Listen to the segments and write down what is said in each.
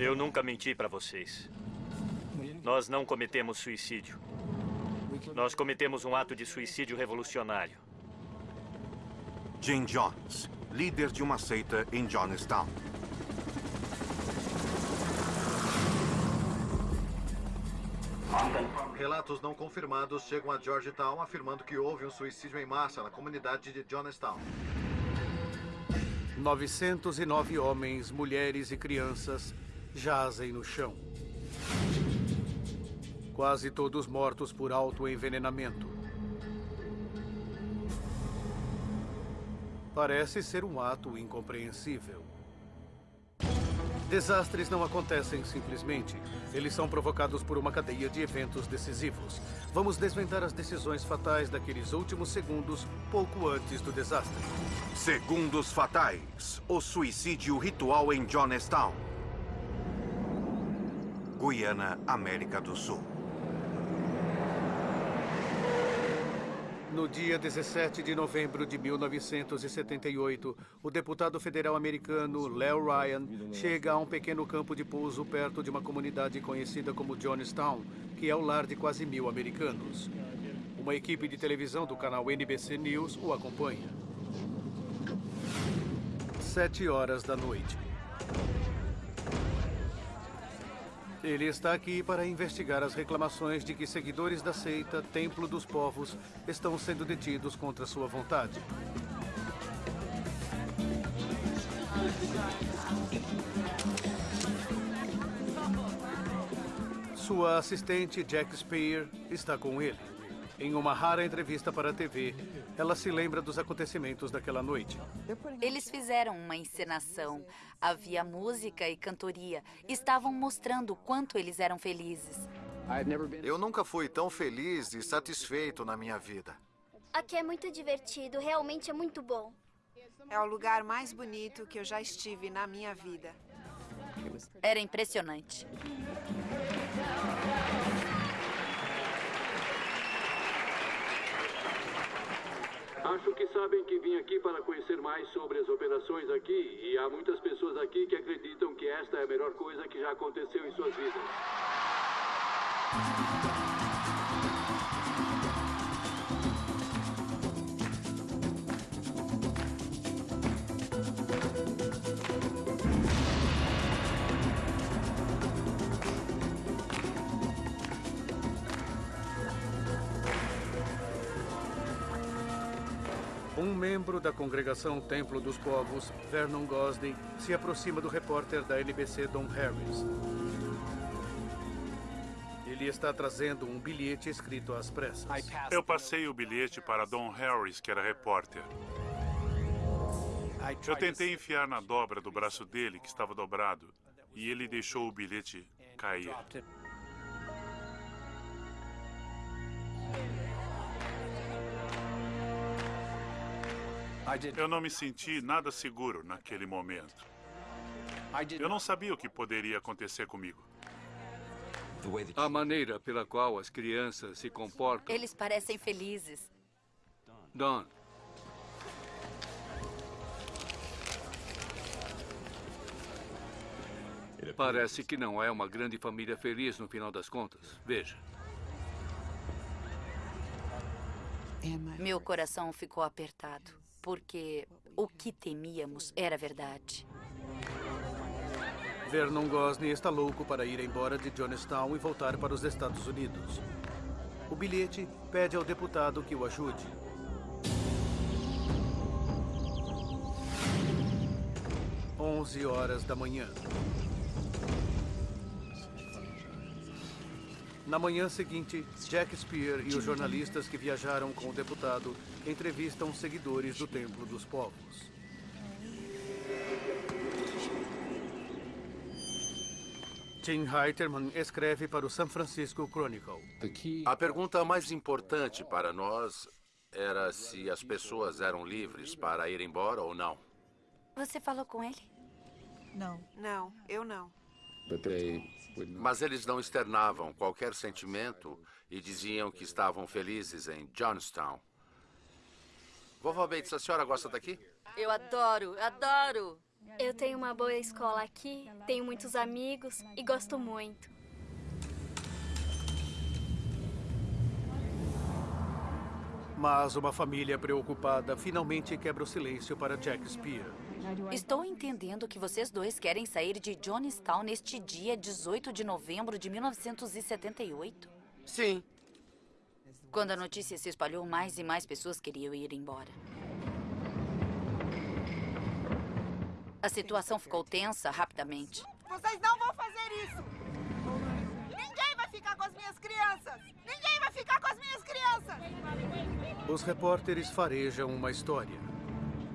Eu nunca menti para vocês. Nós não cometemos suicídio. Nós cometemos um ato de suicídio revolucionário. Jim Jones, líder de uma seita em Jonestown. Relatos não confirmados chegam a Georgetown afirmando que houve um suicídio em massa na comunidade de Jonestown. 909 homens, mulheres e crianças jazem no chão. Quase todos mortos por autoenvenenamento. Parece ser um ato incompreensível. Desastres não acontecem simplesmente. Eles são provocados por uma cadeia de eventos decisivos. Vamos desvendar as decisões fatais daqueles últimos segundos, pouco antes do desastre. Segundos fatais. O suicídio ritual em Jonestown. Guiana, América do Sul. No dia 17 de novembro de 1978, o deputado federal americano Leo Ryan chega a um pequeno campo de pouso perto de uma comunidade conhecida como Johnstown, que é o lar de quase mil americanos. Uma equipe de televisão do canal NBC News o acompanha. Sete horas da noite. Ele está aqui para investigar as reclamações de que seguidores da seita Templo dos Povos estão sendo detidos contra sua vontade. Sua assistente Jack Spear está com ele. Em uma rara entrevista para a TV, ela se lembra dos acontecimentos daquela noite. Eles fizeram uma encenação. Havia música e cantoria. Estavam mostrando o quanto eles eram felizes. Eu nunca fui tão feliz e satisfeito na minha vida. Aqui é muito divertido, realmente é muito bom. É o lugar mais bonito que eu já estive na minha vida. Era impressionante. Acho que sabem que vim aqui para conhecer mais sobre as operações aqui e há muitas pessoas aqui que acreditam que esta é a melhor coisa que já aconteceu em suas vidas. Um membro da congregação Templo dos Povos, Vernon Gosney, se aproxima do repórter da NBC Don Harris. Ele está trazendo um bilhete escrito às pressas. Eu passei o bilhete para Don Harris, que era repórter. Eu tentei enfiar na dobra do braço dele, que estava dobrado, e ele deixou o bilhete cair. Eu não me senti nada seguro naquele momento. Eu não sabia o que poderia acontecer comigo. A maneira pela qual as crianças se comportam. Eles parecem felizes. Don. Parece que não é uma grande família feliz no final das contas. Veja. Meu coração ficou apertado, porque o que temíamos era verdade. Vernon Gosney está louco para ir embora de Johnstown e voltar para os Estados Unidos. O bilhete pede ao deputado que o ajude. Onze horas da manhã. Na manhã seguinte, Jack Spear e os jornalistas que viajaram com o deputado entrevistam seguidores do Templo dos Povos. Tim Heiterman escreve para o San Francisco Chronicle. A pergunta mais importante para nós era se as pessoas eram livres para ir embora ou não. Você falou com ele? Não. Não, eu não. Mas eles não externavam qualquer sentimento e diziam que estavam felizes em Johnstown. Vovó Bates, a senhora gosta daqui? Eu adoro, adoro. Eu tenho uma boa escola aqui, tenho muitos amigos e gosto muito. Mas uma família preocupada finalmente quebra o silêncio para Jack Spear. Estou entendendo que vocês dois querem sair de Johnstown neste dia 18 de novembro de 1978? Sim. Quando a notícia se espalhou, mais e mais pessoas queriam ir embora. A situação ficou tensa rapidamente. Vocês não vão fazer isso! Ninguém vai ficar com as minhas crianças! Ninguém vai ficar com as minhas crianças! Os repórteres farejam uma história.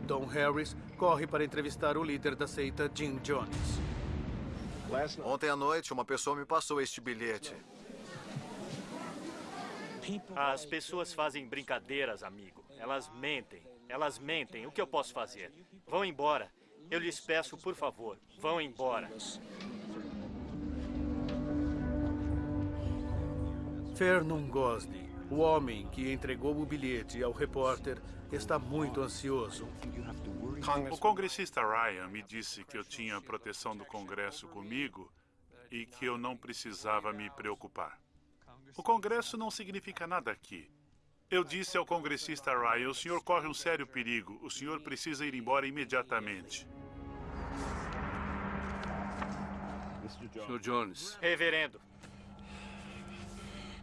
Don Harris corre para entrevistar o líder da seita, Jim Jones. Ontem à noite, uma pessoa me passou este bilhete. As pessoas fazem brincadeiras, amigo. Elas mentem. Elas mentem. O que eu posso fazer? Vão embora. Eu lhes peço, por favor, vão embora. Vernon Gosney, o homem que entregou o bilhete ao repórter, está muito ansioso. O congressista Ryan me disse que eu tinha a proteção do Congresso comigo e que eu não precisava me preocupar. O Congresso não significa nada aqui. Eu disse ao congressista Ryan, o senhor corre um sério perigo. O senhor precisa ir embora imediatamente. Sr. Jones. Reverendo.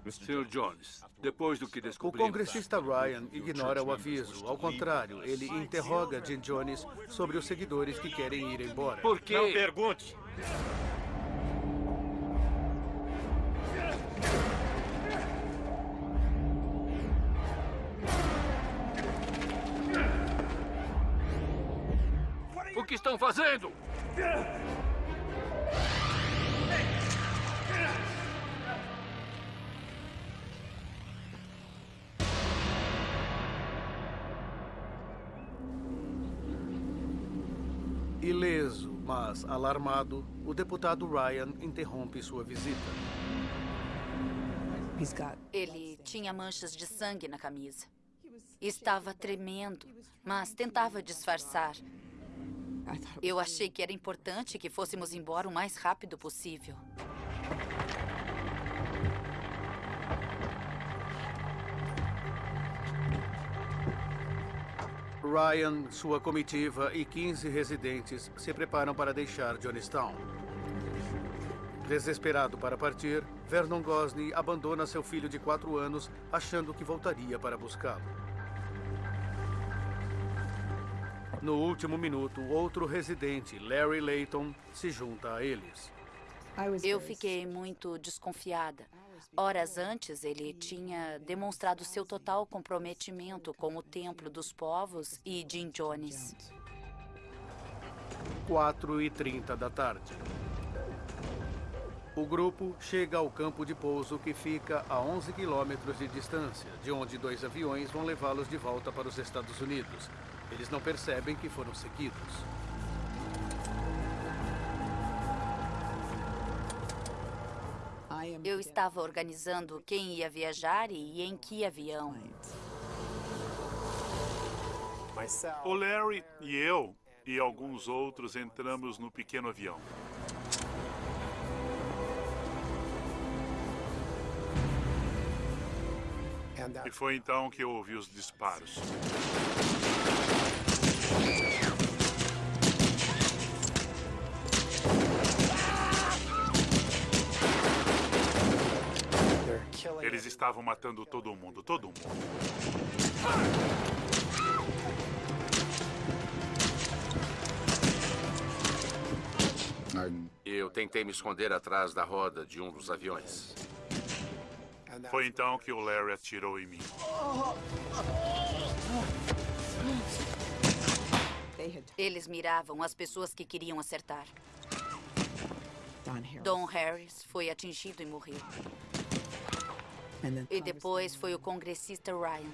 Sr. Jones, depois do que O descobrimos... congressista Ryan ignora o aviso. Ao contrário, ele interroga Jim Jones sobre os seguidores que querem ir embora. Por quê? Não pergunte. O que estão fazendo? Mas alarmado, o deputado Ryan interrompe sua visita. Ele tinha manchas de sangue na camisa. Estava tremendo, mas tentava disfarçar. Eu achei que era importante que fôssemos embora o mais rápido possível. Ryan, sua comitiva e 15 residentes se preparam para deixar Johnstown. Desesperado para partir, Vernon Gosney abandona seu filho de quatro anos, achando que voltaria para buscá-lo. No último minuto, outro residente, Larry Layton, se junta a eles. Eu fiquei muito desconfiada. Horas antes, ele tinha demonstrado seu total comprometimento com o Templo dos Povos e Jim Jones. 4 e 30 da tarde. O grupo chega ao campo de pouso que fica a 11 quilômetros de distância, de onde dois aviões vão levá-los de volta para os Estados Unidos. Eles não percebem que foram seguidos. Eu estava organizando quem ia viajar e em que avião. O Larry e eu e alguns outros entramos no pequeno avião. E foi então que eu ouvi os disparos. Estavam matando todo mundo, todo mundo. Eu tentei me esconder atrás da roda de um dos aviões. Foi então que o Larry atirou em mim. Eles miravam as pessoas que queriam acertar. Don Harris foi atingido e morreu. E depois foi o congressista Ryan.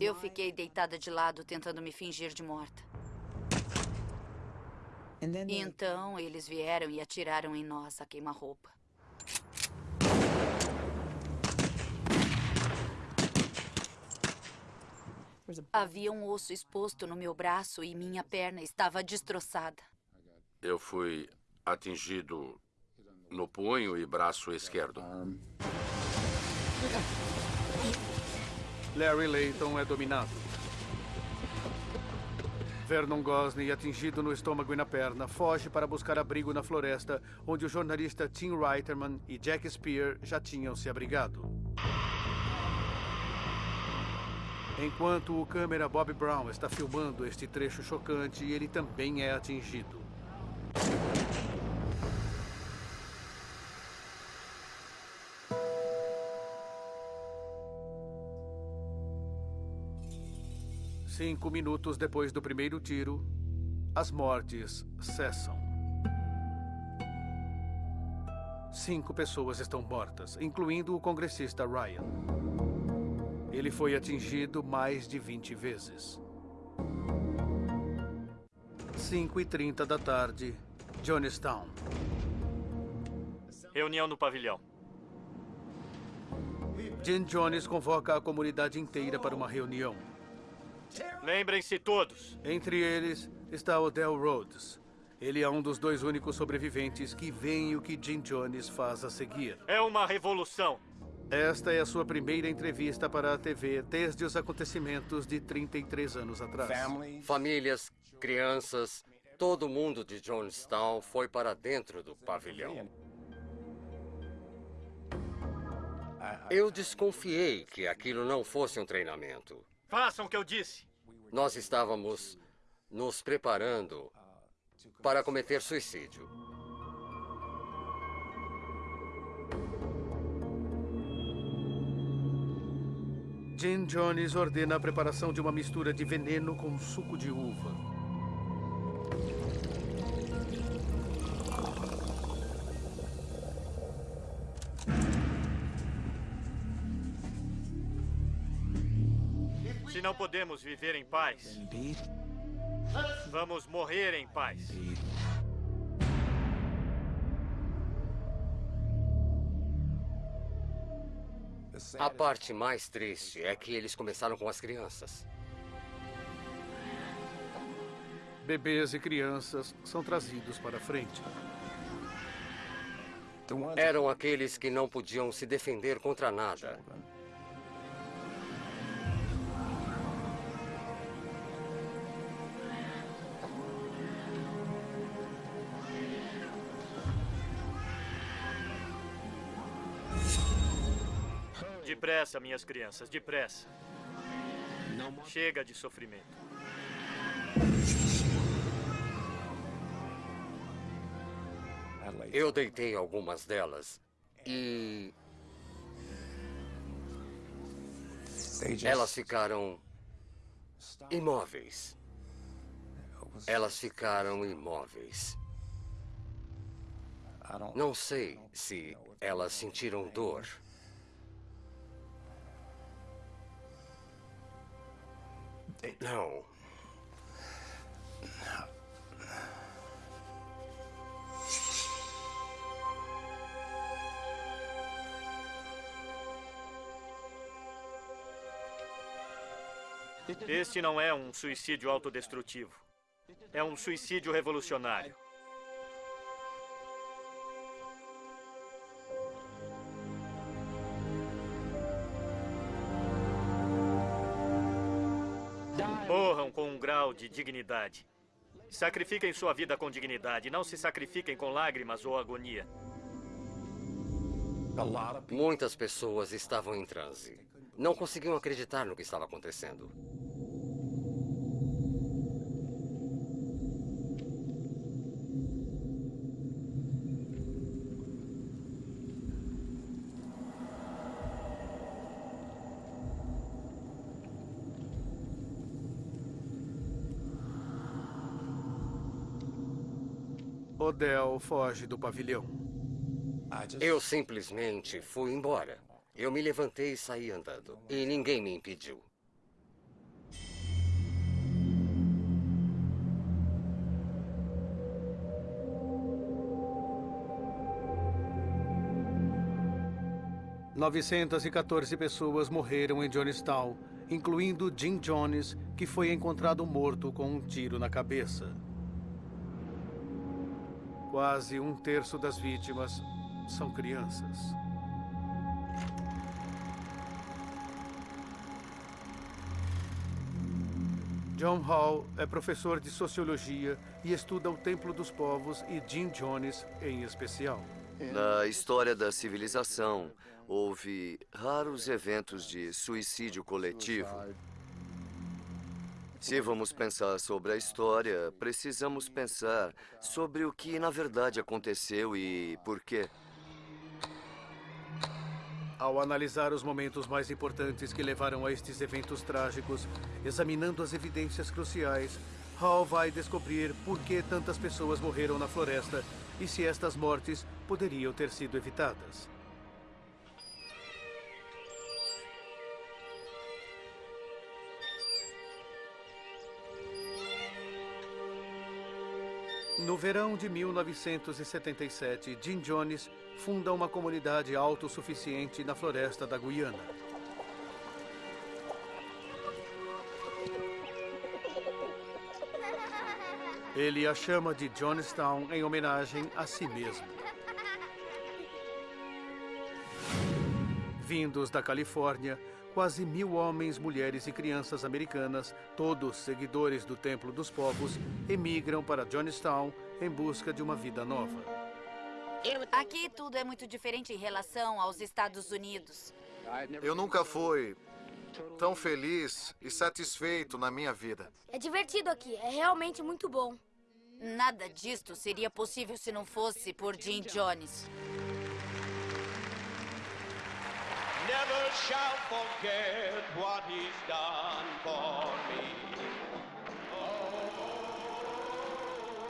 Eu fiquei deitada de lado, tentando me fingir de morta. E então eles vieram e atiraram em nós a queima-roupa. Havia um osso exposto no meu braço e minha perna estava destroçada. Eu fui atingido no punho e braço esquerdo. Larry Layton é dominado. Vernon Gosney, atingido no estômago e na perna, foge para buscar abrigo na floresta, onde o jornalista Tim Reiterman e Jack Spear já tinham se abrigado. Enquanto o câmera Bob Brown está filmando este trecho chocante, ele também é atingido. Cinco minutos depois do primeiro tiro, as mortes cessam. Cinco pessoas estão mortas, incluindo o congressista Ryan. Ele foi atingido mais de 20 vezes. 5 e 30 da tarde, Jonestown. Reunião no pavilhão. Jim Jones convoca a comunidade inteira para uma reunião. Lembrem-se todos. Entre eles está Odell Rhodes. Ele é um dos dois únicos sobreviventes que veem o que Jim Jones faz a seguir. É uma revolução. Esta é a sua primeira entrevista para a TV desde os acontecimentos de 33 anos atrás. Famílias, crianças, todo mundo de Jonestown foi para dentro do pavilhão. Eu desconfiei que aquilo não fosse um treinamento. Façam o que eu disse. Nós estávamos nos preparando para cometer suicídio. Jim Jones ordena a preparação de uma mistura de veneno com suco de uva. Não podemos viver em paz, vamos morrer em paz. A parte mais triste é que eles começaram com as crianças. Bebês e crianças são trazidos para frente. Eram aqueles que não podiam se defender contra nada. Depressa, minhas crianças, depressa. Chega de sofrimento. Eu deitei algumas delas e. Elas ficaram imóveis. Elas ficaram imóveis. Não sei se elas sentiram dor. Não. Este não é um suicídio autodestrutivo. É um suicídio revolucionário. Morram com um grau de dignidade. Sacrifiquem sua vida com dignidade. Não se sacrifiquem com lágrimas ou agonia. Muitas pessoas estavam em transe. Não conseguiam acreditar no que estava acontecendo. Del foge do pavilhão. Eu simplesmente fui embora. Eu me levantei e saí andando. E ninguém me impediu. Novecentas e 914 pessoas morreram em Jonestown, incluindo Jim Jones, que foi encontrado morto com um tiro na cabeça. Quase um terço das vítimas são crianças. John Hall é professor de sociologia e estuda o Templo dos Povos e Jim Jones em especial. Na história da civilização, houve raros eventos de suicídio coletivo. Se vamos pensar sobre a história, precisamos pensar sobre o que na verdade aconteceu e por quê. Ao analisar os momentos mais importantes que levaram a estes eventos trágicos, examinando as evidências cruciais, Hall vai descobrir por que tantas pessoas morreram na floresta e se estas mortes poderiam ter sido evitadas. No verão de 1977, Jim Jones funda uma comunidade autossuficiente na floresta da Guiana. Ele a chama de Jonestown em homenagem a si mesmo. Vindos da Califórnia, quase mil homens, mulheres e crianças americanas, todos seguidores do Templo dos Povos, emigram para Jonestown em busca de uma vida nova. Aqui tudo é muito diferente em relação aos Estados Unidos. Eu nunca fui tão feliz e satisfeito na minha vida. É divertido aqui, é realmente muito bom. Nada disto seria possível se não fosse por Jim Jones. Never shall forget what he's done for me.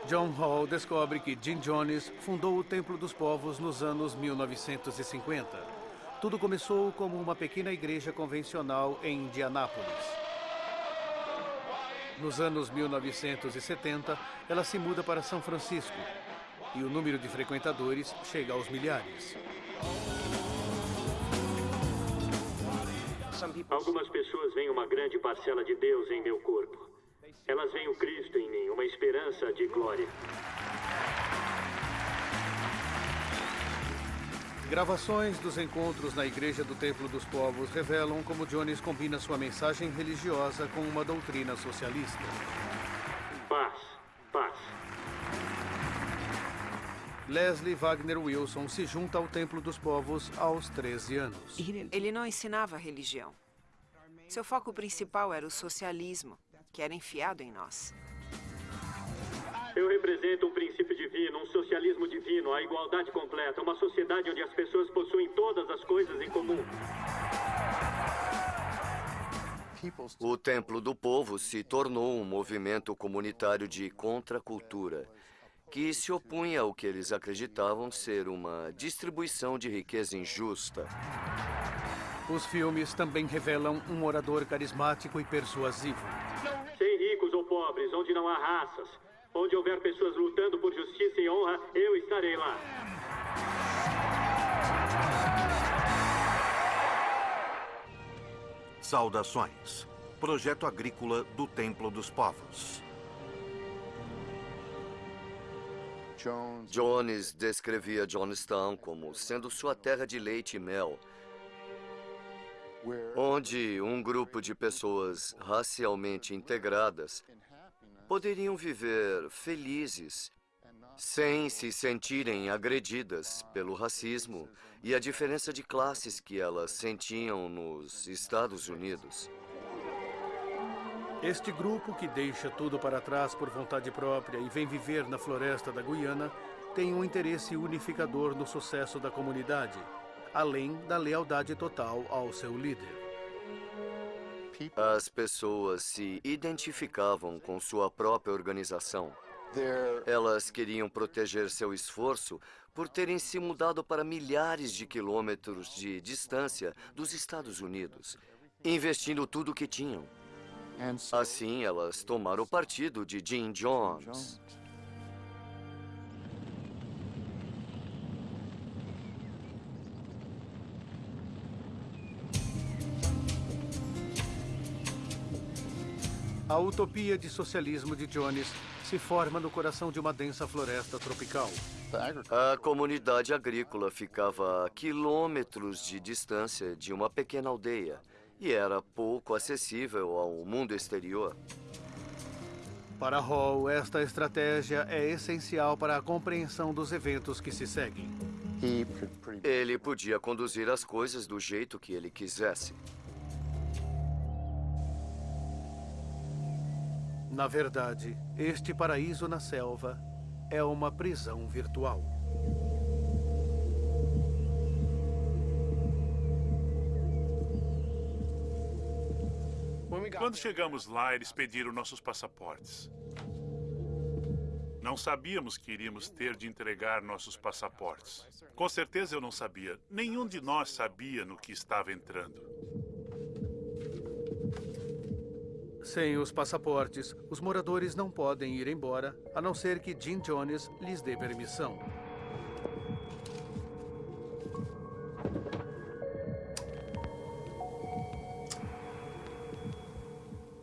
John Hall descobre que Jim Jones fundou o Templo dos Povos nos anos 1950. Tudo começou como uma pequena igreja convencional em Indianápolis. Nos anos 1970, ela se muda para São Francisco e o número de frequentadores chega aos milhares. Algumas pessoas veem uma grande parcela de Deus em meu corpo. Elas veem o Cristo em mim, uma esperança de glória. Gravações dos encontros na Igreja do Templo dos Povos revelam como Jones combina sua mensagem religiosa com uma doutrina socialista. Paz, paz. Leslie Wagner Wilson se junta ao Templo dos Povos aos 13 anos. Ele não ensinava religião. Seu foco principal era o socialismo, que era enfiado em nós. Eu represento um princípio divino, um socialismo divino, a igualdade completa, uma sociedade onde as pessoas possuem todas as coisas em comum. O Templo do Povo se tornou um movimento comunitário de contracultura que se opunha ao que eles acreditavam ser uma distribuição de riqueza injusta. Os filmes também revelam um orador carismático e persuasivo. Sem ricos ou pobres, onde não há raças, Onde houver pessoas lutando por justiça e honra, eu estarei lá. Saudações. Projeto Agrícola do Templo dos Povos. Jones descrevia Jonestown como sendo sua terra de leite e mel, onde um grupo de pessoas racialmente integradas poderiam viver felizes sem se sentirem agredidas pelo racismo e a diferença de classes que elas sentiam nos Estados Unidos. Este grupo, que deixa tudo para trás por vontade própria e vem viver na floresta da Guiana, tem um interesse unificador no sucesso da comunidade, além da lealdade total ao seu líder. As pessoas se identificavam com sua própria organização. Elas queriam proteger seu esforço por terem se mudado para milhares de quilômetros de distância dos Estados Unidos, investindo tudo o que tinham. Assim, elas tomaram partido de Jim Jones. A utopia de socialismo de Jones se forma no coração de uma densa floresta tropical. A comunidade agrícola ficava a quilômetros de distância de uma pequena aldeia e era pouco acessível ao mundo exterior. Para Hall, esta estratégia é essencial para a compreensão dos eventos que se seguem. Ele podia conduzir as coisas do jeito que ele quisesse. Na verdade, este paraíso na selva é uma prisão virtual. Quando chegamos lá, eles pediram nossos passaportes. Não sabíamos que iríamos ter de entregar nossos passaportes. Com certeza eu não sabia. Nenhum de nós sabia no que estava entrando. Sem os passaportes, os moradores não podem ir embora, a não ser que Jim Jones lhes dê permissão.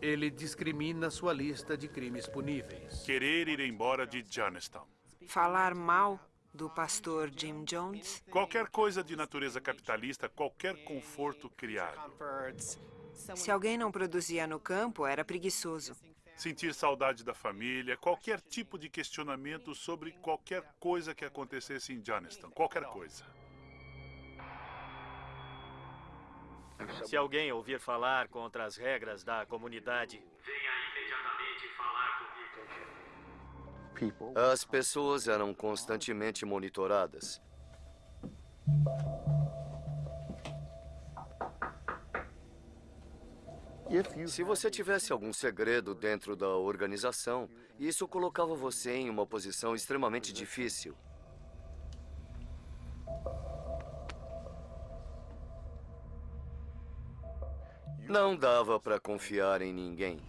Ele discrimina sua lista de crimes puníveis. Querer ir embora de Johnstown. Falar mal do pastor Jim Jones? Qualquer coisa de natureza capitalista, qualquer conforto criado. Se alguém não produzia no campo, era preguiçoso. Sentir saudade da família, qualquer tipo de questionamento sobre qualquer coisa que acontecesse em Johnstown, qualquer coisa. Se alguém ouvir falar contra as regras da comunidade, venha imediatamente falar comigo. As pessoas eram constantemente monitoradas. Se você tivesse algum segredo dentro da organização, isso colocava você em uma posição extremamente difícil. Não dava para confiar em ninguém.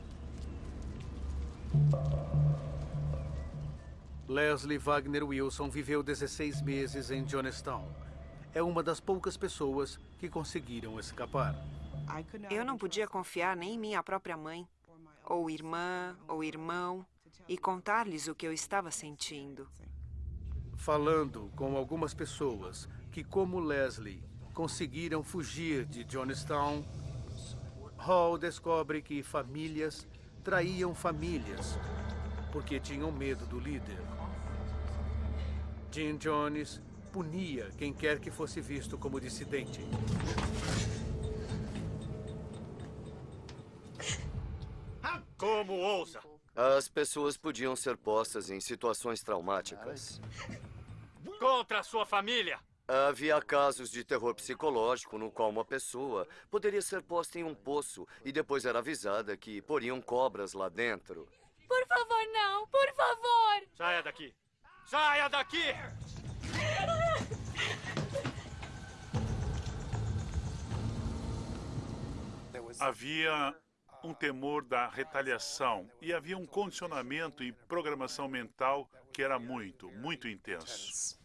Leslie Wagner Wilson viveu 16 meses em Johnstown. É uma das poucas pessoas que conseguiram escapar. Eu não podia confiar nem em minha própria mãe, ou irmã, ou irmão, e contar-lhes o que eu estava sentindo. Falando com algumas pessoas que, como Leslie, conseguiram fugir de Johnstown, Hall descobre que famílias traíam famílias porque tinham medo do líder. Jim Jones punia quem quer que fosse visto como dissidente. Como ousa? As pessoas podiam ser postas em situações traumáticas. Contra a sua família! Havia casos de terror psicológico no qual uma pessoa poderia ser posta em um poço e depois era avisada que poriam cobras lá dentro. Por favor, não! Por favor! Saia daqui! Saia daqui! Havia um temor da retaliação e havia um condicionamento e programação mental que era muito, muito intenso.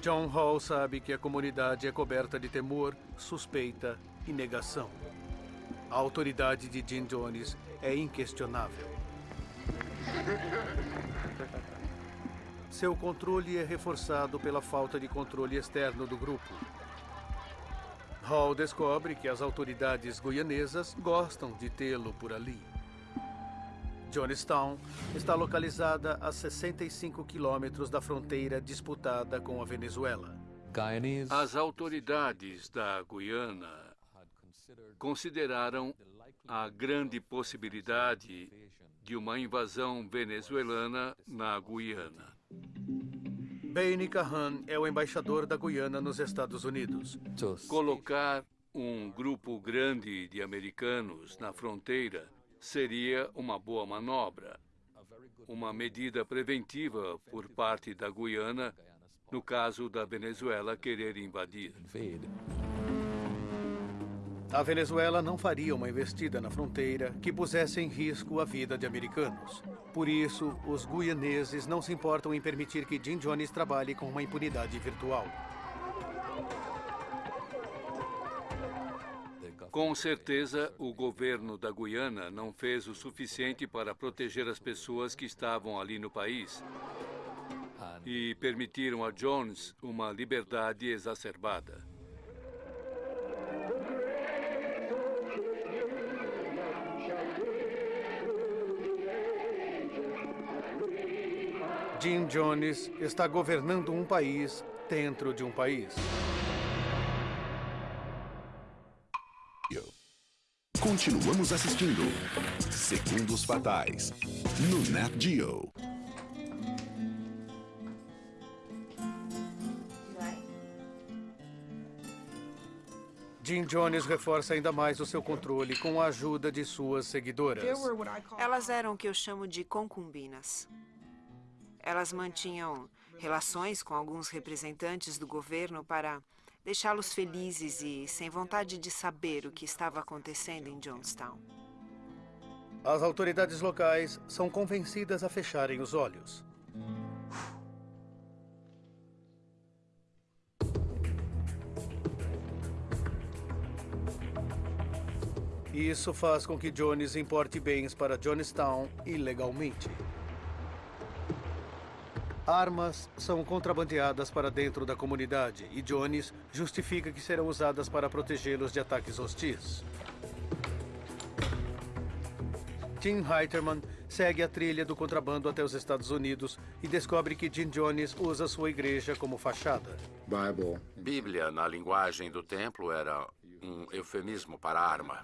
John Hall sabe que a comunidade é coberta de temor, suspeita e negação. A autoridade de Jim Jones é inquestionável. Seu controle é reforçado pela falta de controle externo do grupo. Hall descobre que as autoridades guianesas gostam de tê-lo por ali. Johnstown está localizada a 65 quilômetros da fronteira disputada com a Venezuela. As autoridades da Guiana consideraram a grande possibilidade de uma invasão venezuelana na Guiana. Baine Kahan é o embaixador da Guiana nos Estados Unidos. Colocar um grupo grande de americanos na fronteira seria uma boa manobra, uma medida preventiva por parte da Guiana no caso da Venezuela querer invadir. A Venezuela não faria uma investida na fronteira que pusesse em risco a vida de americanos. Por isso, os guianeses não se importam em permitir que Jim Jones trabalhe com uma impunidade virtual. Com certeza, o governo da Guiana não fez o suficiente para proteger as pessoas que estavam ali no país e permitiram a Jones uma liberdade exacerbada. Jim Jones está governando um país dentro de um país. Continuamos assistindo Segundos Fatais no Nat Geo. Jim Jones reforça ainda mais o seu controle com a ajuda de suas seguidoras. Elas eram o que eu chamo de concubinas. Elas mantinham relações com alguns representantes do governo para deixá-los felizes e sem vontade de saber o que estava acontecendo em Jonestown. As autoridades locais são convencidas a fecharem os olhos. Isso faz com que Jones importe bens para Jonestown ilegalmente. Armas são contrabandeadas para dentro da comunidade e Jones justifica que serão usadas para protegê-los de ataques hostis. Tim Heiterman segue a trilha do contrabando até os Estados Unidos e descobre que Jim Jones usa sua igreja como fachada. Bíblia, na linguagem do templo, era um eufemismo para arma.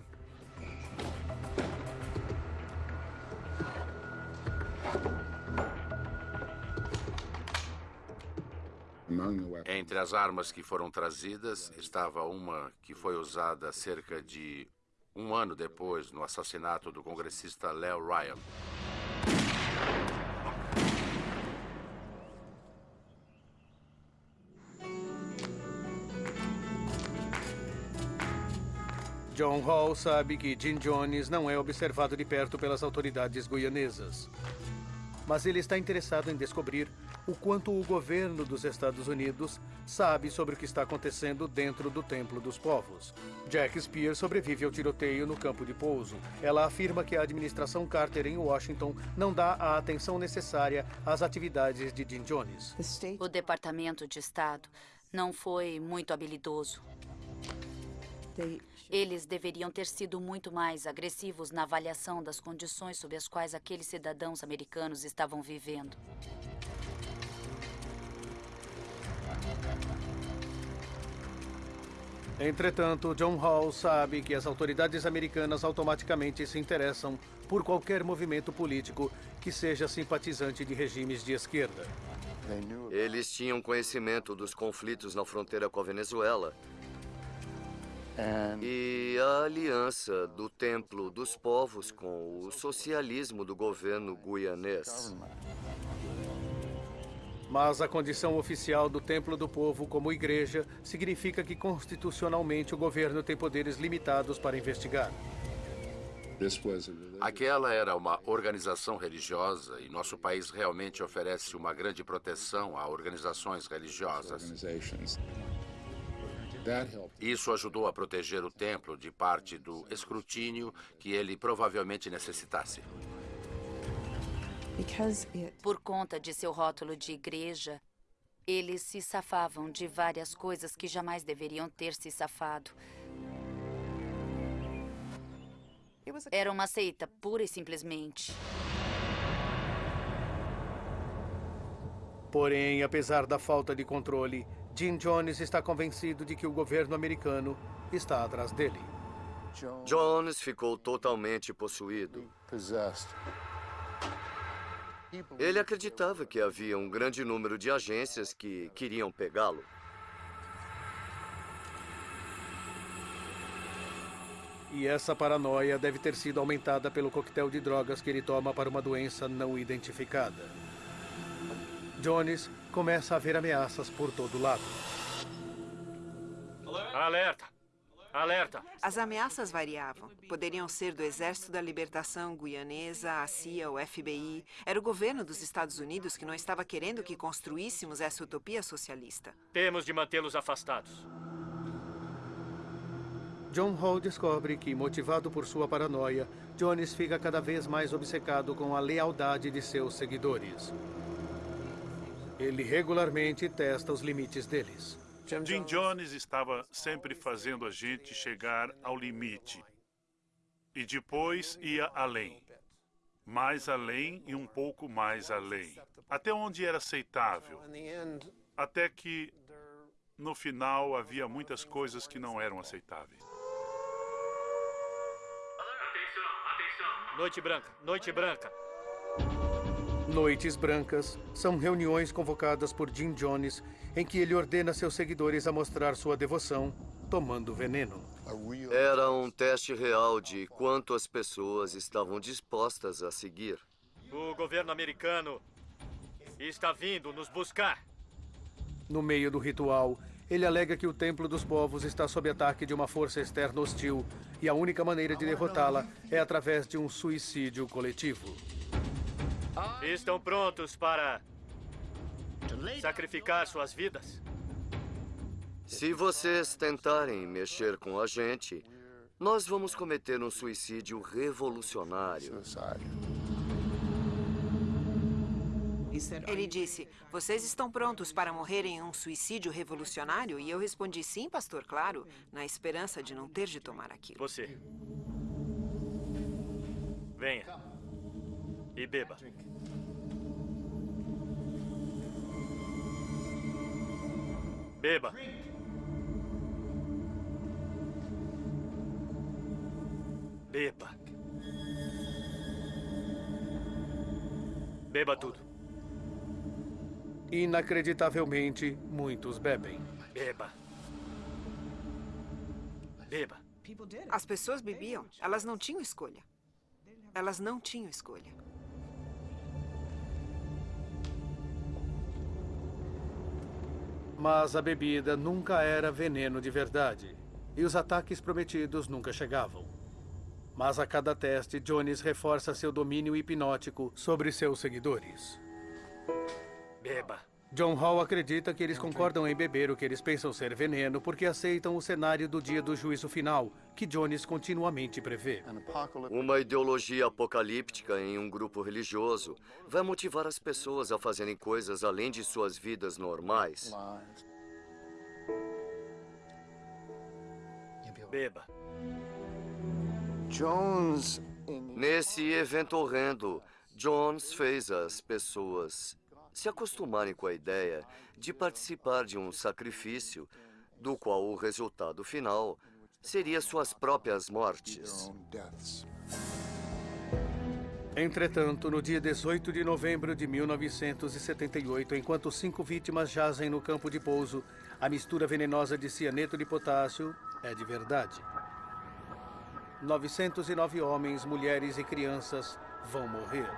Entre as armas que foram trazidas estava uma que foi usada cerca de um ano depois no assassinato do congressista Leo Ryan. John Hall sabe que Jim Jones não é observado de perto pelas autoridades guianesas. Mas ele está interessado em descobrir o quanto o governo dos Estados Unidos sabe sobre o que está acontecendo dentro do Templo dos Povos. Jack Spear sobrevive ao tiroteio no campo de pouso. Ela afirma que a administração Carter em Washington não dá a atenção necessária às atividades de Jim Jones. O Departamento de Estado não foi muito habilidoso. Eles deveriam ter sido muito mais agressivos na avaliação das condições sob as quais aqueles cidadãos americanos estavam vivendo. Entretanto, John Hall sabe que as autoridades americanas automaticamente se interessam por qualquer movimento político que seja simpatizante de regimes de esquerda. Eles tinham conhecimento dos conflitos na fronteira com a Venezuela e a aliança do Templo dos Povos com o socialismo do governo guianês. Mas a condição oficial do Templo do Povo como igreja significa que constitucionalmente o governo tem poderes limitados para investigar. Aquela era uma organização religiosa e nosso país realmente oferece uma grande proteção a organizações religiosas. Isso ajudou a proteger o templo de parte do escrutínio que ele provavelmente necessitasse. Por conta de seu rótulo de igreja, eles se safavam de várias coisas que jamais deveriam ter se safado. Era uma seita, pura e simplesmente. Porém, apesar da falta de controle, Jim Jones está convencido de que o governo americano está atrás dele. Jones ficou totalmente possuído. Ele acreditava que havia um grande número de agências que queriam pegá-lo. E essa paranoia deve ter sido aumentada pelo coquetel de drogas que ele toma para uma doença não identificada. Jones começa a ver ameaças por todo lado. Alerta! Alerta! As ameaças variavam. Poderiam ser do Exército da Libertação Guianesa, a CIA, o FBI. Era o governo dos Estados Unidos que não estava querendo que construíssemos essa utopia socialista. Temos de mantê-los afastados. John Hall descobre que, motivado por sua paranoia, Jones fica cada vez mais obcecado com a lealdade de seus seguidores. Ele regularmente testa os limites deles. Jim Jones estava sempre fazendo a gente chegar ao limite. E depois ia além. Mais além e um pouco mais além. Até onde era aceitável. Até que, no final, havia muitas coisas que não eram aceitáveis. Noite branca, noite branca. Noites Brancas são reuniões convocadas por Jim Jones em que ele ordena seus seguidores a mostrar sua devoção tomando veneno. Era um teste real de quanto as pessoas estavam dispostas a seguir. O governo americano está vindo nos buscar. No meio do ritual, ele alega que o Templo dos Povos está sob ataque de uma força externa hostil e a única maneira de derrotá-la é através de um suicídio coletivo. Estão prontos para sacrificar suas vidas? Se vocês tentarem mexer com a gente, nós vamos cometer um suicídio revolucionário. Ele disse: Vocês estão prontos para morrer em um suicídio revolucionário? E eu respondi: Sim, pastor, claro, na esperança de não ter de tomar aquilo. Você. Venha. E beba. Beba. Beba. Beba tudo. Inacreditavelmente, muitos bebem. Beba. Beba. As pessoas bebiam. Elas não tinham escolha. Elas não tinham escolha. Mas a bebida nunca era veneno de verdade. E os ataques prometidos nunca chegavam. Mas a cada teste, Jones reforça seu domínio hipnótico sobre seus seguidores. Beba. John Hall acredita que eles concordam em beber o que eles pensam ser veneno porque aceitam o cenário do dia do juízo final, que Jones continuamente prevê. Uma ideologia apocalíptica em um grupo religioso vai motivar as pessoas a fazerem coisas além de suas vidas normais. Beba. Jones. Nesse evento horrendo, Jones fez as pessoas se acostumarem com a ideia de participar de um sacrifício, do qual o resultado final seria suas próprias mortes. Entretanto, no dia 18 de novembro de 1978, enquanto cinco vítimas jazem no campo de pouso, a mistura venenosa de cianeto de potássio é de verdade. 909 homens, mulheres e crianças vão morrer.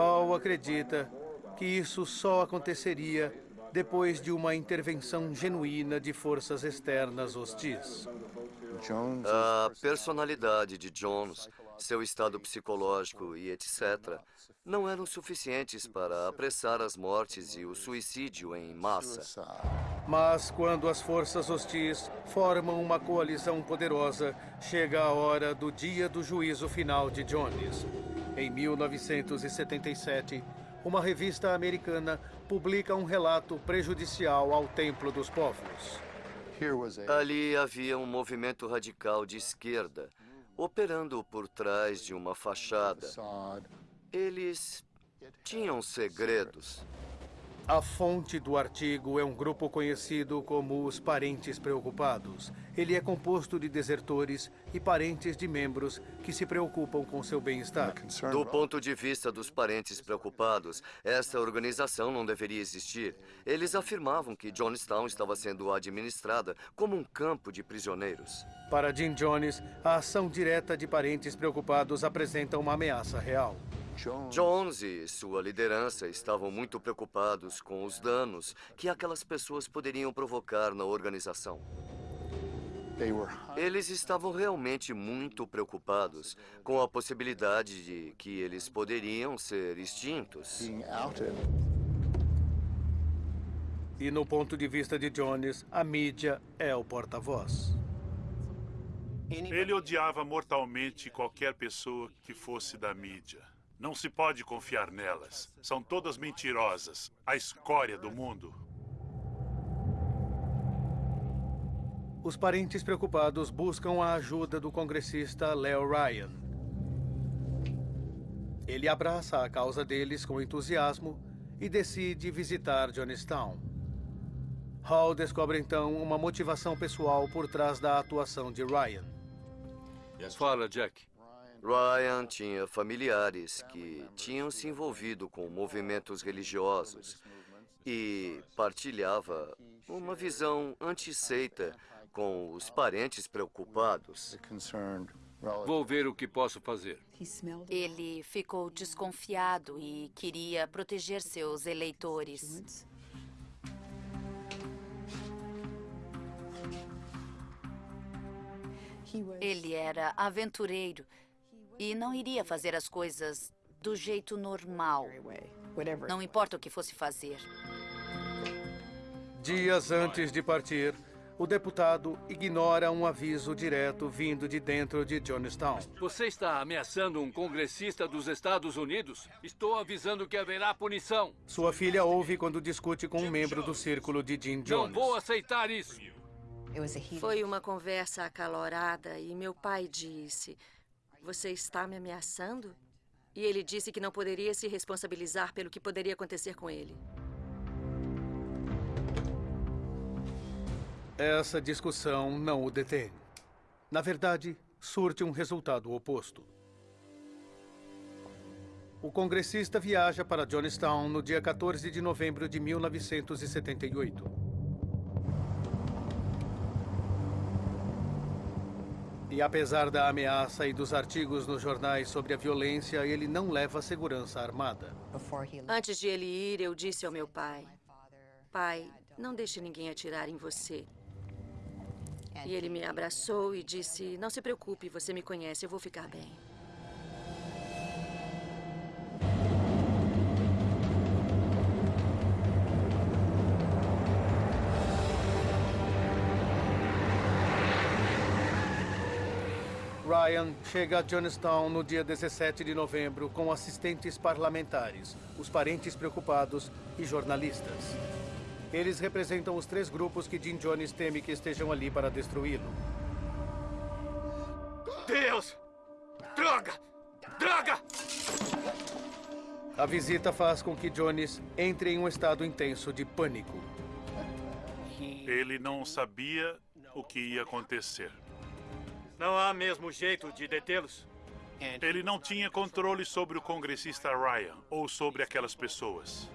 Hall acredita que isso só aconteceria depois de uma intervenção genuína de forças externas hostis. A personalidade de Jones, seu estado psicológico e etc. não eram suficientes para apressar as mortes e o suicídio em massa. Mas quando as forças hostis formam uma coalizão poderosa, chega a hora do dia do juízo final de Jones. Em 1977, uma revista americana publica um relato prejudicial ao Templo dos Povos. Ali havia um movimento radical de esquerda, operando por trás de uma fachada. Eles tinham segredos. A fonte do artigo é um grupo conhecido como os Parentes Preocupados. Ele é composto de desertores e parentes de membros que se preocupam com seu bem-estar. Do ponto de vista dos parentes preocupados, essa organização não deveria existir. Eles afirmavam que Jonestown estava sendo administrada como um campo de prisioneiros. Para Jim Jones, a ação direta de parentes preocupados apresenta uma ameaça real. Jones e sua liderança estavam muito preocupados com os danos que aquelas pessoas poderiam provocar na organização. Eles estavam realmente muito preocupados com a possibilidade de que eles poderiam ser extintos. E no ponto de vista de Jones, a mídia é o porta-voz. Ele odiava mortalmente qualquer pessoa que fosse da mídia. Não se pode confiar nelas. São todas mentirosas. A escória do mundo. Os parentes preocupados buscam a ajuda do congressista Leo Ryan. Ele abraça a causa deles com entusiasmo e decide visitar Johnstown. Hall descobre então uma motivação pessoal por trás da atuação de Ryan. Fala, Jack. Ryan tinha familiares que tinham se envolvido com movimentos religiosos e partilhava uma visão antisseita com os parentes preocupados. Vou ver o que posso fazer. Ele ficou desconfiado e queria proteger seus eleitores. Ele era aventureiro e não iria fazer as coisas do jeito normal. Não importa o que fosse fazer. Dias antes de partir, o deputado ignora um aviso direto vindo de dentro de Johnstown. Você está ameaçando um congressista dos Estados Unidos? Estou avisando que haverá punição. Sua filha ouve quando discute com um membro do círculo de Jim Jones. Não vou aceitar isso. Foi uma conversa acalorada e meu pai disse: Você está me ameaçando? E ele disse que não poderia se responsabilizar pelo que poderia acontecer com ele. Essa discussão não o detém. Na verdade, surte um resultado oposto. O congressista viaja para Johnstown no dia 14 de novembro de 1978. E apesar da ameaça e dos artigos nos jornais sobre a violência, ele não leva segurança armada. Antes de ele ir, eu disse ao meu pai: Pai, não deixe ninguém atirar em você. E ele me abraçou e disse: Não se preocupe, você me conhece, eu vou ficar bem. Ryan chega a Johnstown no dia 17 de novembro com assistentes parlamentares, os parentes preocupados e jornalistas. Eles representam os três grupos que Jim Jones teme que estejam ali para destruí-lo. Deus! Droga! Droga! A visita faz com que Jones entre em um estado intenso de pânico. Ele não sabia o que ia acontecer. Não há mesmo jeito de detê-los? Ele não tinha controle sobre o congressista Ryan ou sobre aquelas pessoas.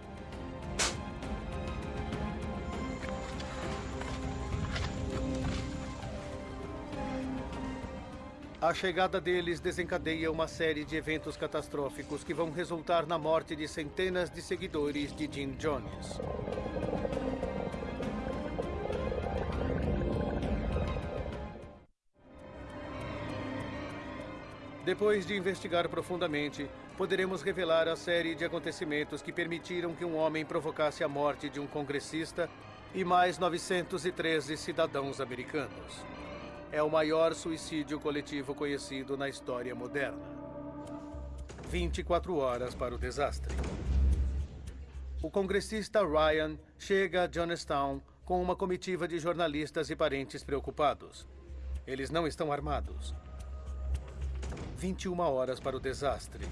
A chegada deles desencadeia uma série de eventos catastróficos que vão resultar na morte de centenas de seguidores de Jim Jones. Depois de investigar profundamente, poderemos revelar a série de acontecimentos que permitiram que um homem provocasse a morte de um congressista e mais 913 cidadãos americanos. É o maior suicídio coletivo conhecido na história moderna. 24 horas para o desastre. O congressista Ryan chega a Johnstown com uma comitiva de jornalistas e parentes preocupados. Eles não estão armados. 21 horas para o desastre.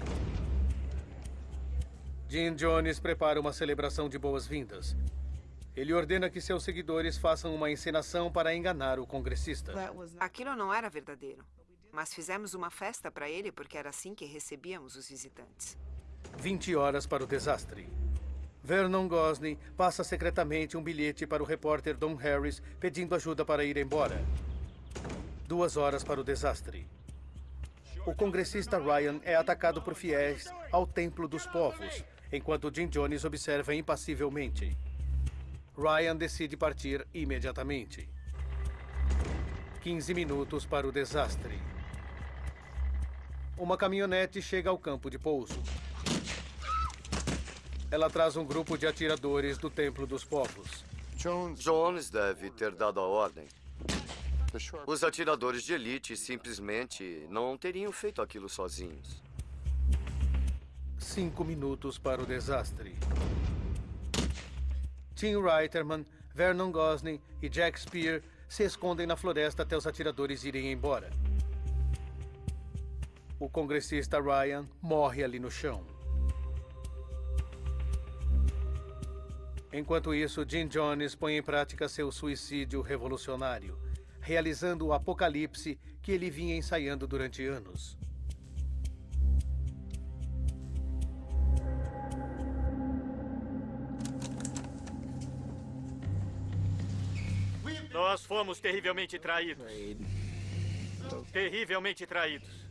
Jim Jones prepara uma celebração de boas-vindas. Ele ordena que seus seguidores façam uma encenação para enganar o congressista. Aquilo não era verdadeiro. Mas fizemos uma festa para ele porque era assim que recebíamos os visitantes. 20 horas para o desastre. Vernon Gosney passa secretamente um bilhete para o repórter Don Harris pedindo ajuda para ir embora. Duas horas para o desastre o congressista Ryan é atacado por fiéis ao Templo dos Povos, enquanto Jim Jones observa impassivelmente. Ryan decide partir imediatamente. 15 minutos para o desastre. Uma caminhonete chega ao campo de pouso. Ela traz um grupo de atiradores do Templo dos Povos. Jones deve ter dado a ordem. Os atiradores de elite simplesmente não teriam feito aquilo sozinhos. Cinco minutos para o desastre. Tim Reiterman, Vernon Gosling e Jack Spear se escondem na floresta até os atiradores irem embora. O congressista Ryan morre ali no chão. Enquanto isso, Jim Jones põe em prática seu suicídio revolucionário, realizando o apocalipse que ele vinha ensaiando durante anos. Nós fomos terrivelmente traídos. Terrivelmente traídos.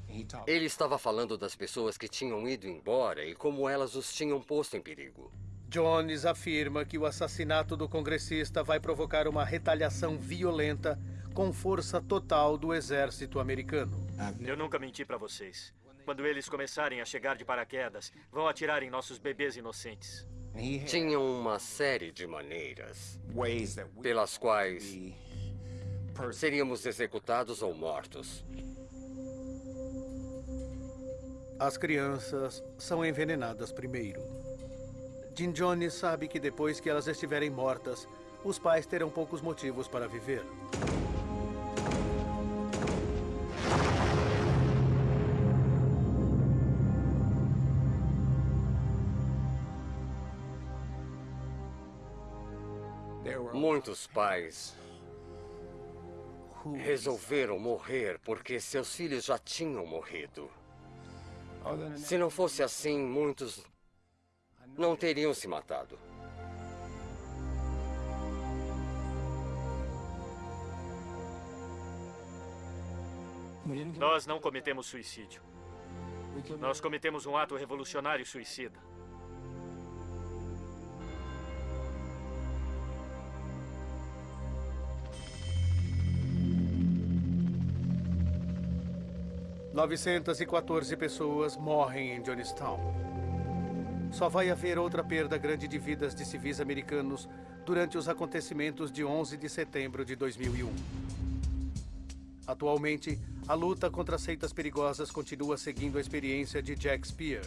Ele estava falando das pessoas que tinham ido embora e como elas os tinham posto em perigo. Jones afirma que o assassinato do congressista vai provocar uma retaliação violenta com força total do exército americano. Eu nunca menti para vocês. Quando eles começarem a chegar de paraquedas, vão atirar em nossos bebês inocentes. Tinham uma série de maneiras pelas quais seríamos executados ou mortos. As crianças são envenenadas primeiro. Jim Jones sabe que depois que elas estiverem mortas, os pais terão poucos motivos para viver. Muitos pais resolveram morrer porque seus filhos já tinham morrido. Se não fosse assim, muitos não teriam se matado. Nós não cometemos suicídio. Nós cometemos um ato revolucionário suicida. Novecentas e quatorze pessoas morrem em Johnstown. Só vai haver outra perda grande de vidas de civis americanos durante os acontecimentos de 11 de setembro de 2001. Atualmente, a luta contra seitas perigosas continua seguindo a experiência de Jack Spear.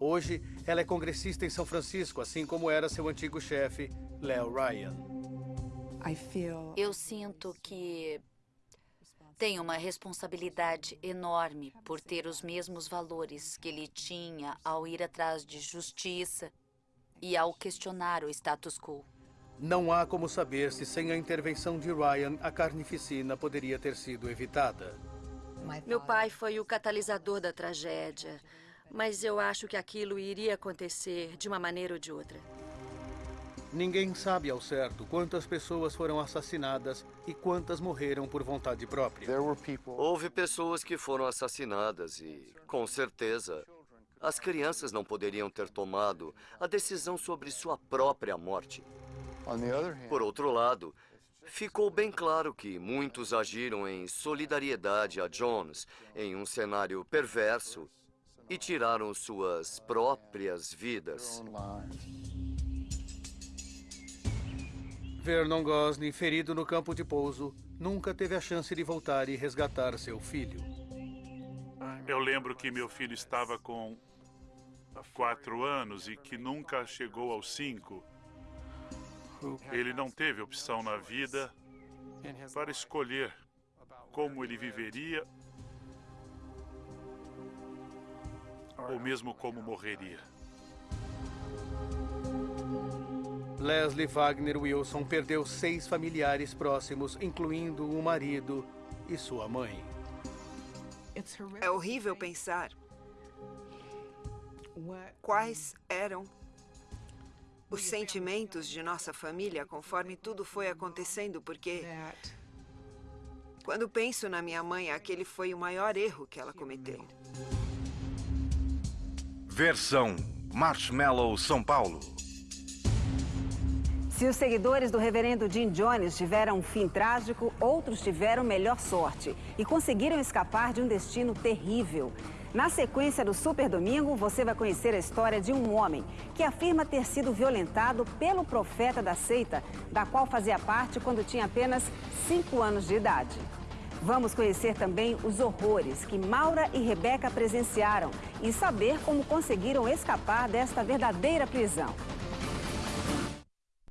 Hoje, ela é congressista em São Francisco, assim como era seu antigo chefe, Leo Ryan. Eu sinto que tenho uma responsabilidade enorme por ter os mesmos valores que ele tinha ao ir atrás de justiça e ao questionar o status quo. Não há como saber se sem a intervenção de Ryan a carnificina poderia ter sido evitada. Meu pai foi o catalisador da tragédia, mas eu acho que aquilo iria acontecer de uma maneira ou de outra. Ninguém sabe ao certo quantas pessoas foram assassinadas e quantas morreram por vontade própria. Houve pessoas que foram assassinadas e, com certeza, as crianças não poderiam ter tomado a decisão sobre sua própria morte. Por outro lado, ficou bem claro que muitos agiram em solidariedade a Jones em um cenário perverso e tiraram suas próprias vidas. Vernon Gosling, ferido no campo de pouso, nunca teve a chance de voltar e resgatar seu filho. Eu lembro que meu filho estava com quatro anos e que nunca chegou aos cinco. Ele não teve opção na vida para escolher como ele viveria ou mesmo como morreria. Leslie Wagner Wilson perdeu seis familiares próximos, incluindo o marido e sua mãe. É horrível pensar quais eram os sentimentos de nossa família conforme tudo foi acontecendo, porque quando penso na minha mãe, aquele foi o maior erro que ela cometeu. Versão Marshmallow São Paulo. Se os seguidores do reverendo Jim Jones tiveram um fim trágico, outros tiveram melhor sorte e conseguiram escapar de um destino terrível. Na sequência do Super Domingo, você vai conhecer a história de um homem que afirma ter sido violentado pelo profeta da seita, da qual fazia parte quando tinha apenas 5 anos de idade. Vamos conhecer também os horrores que Maura e Rebeca presenciaram e saber como conseguiram escapar desta verdadeira prisão.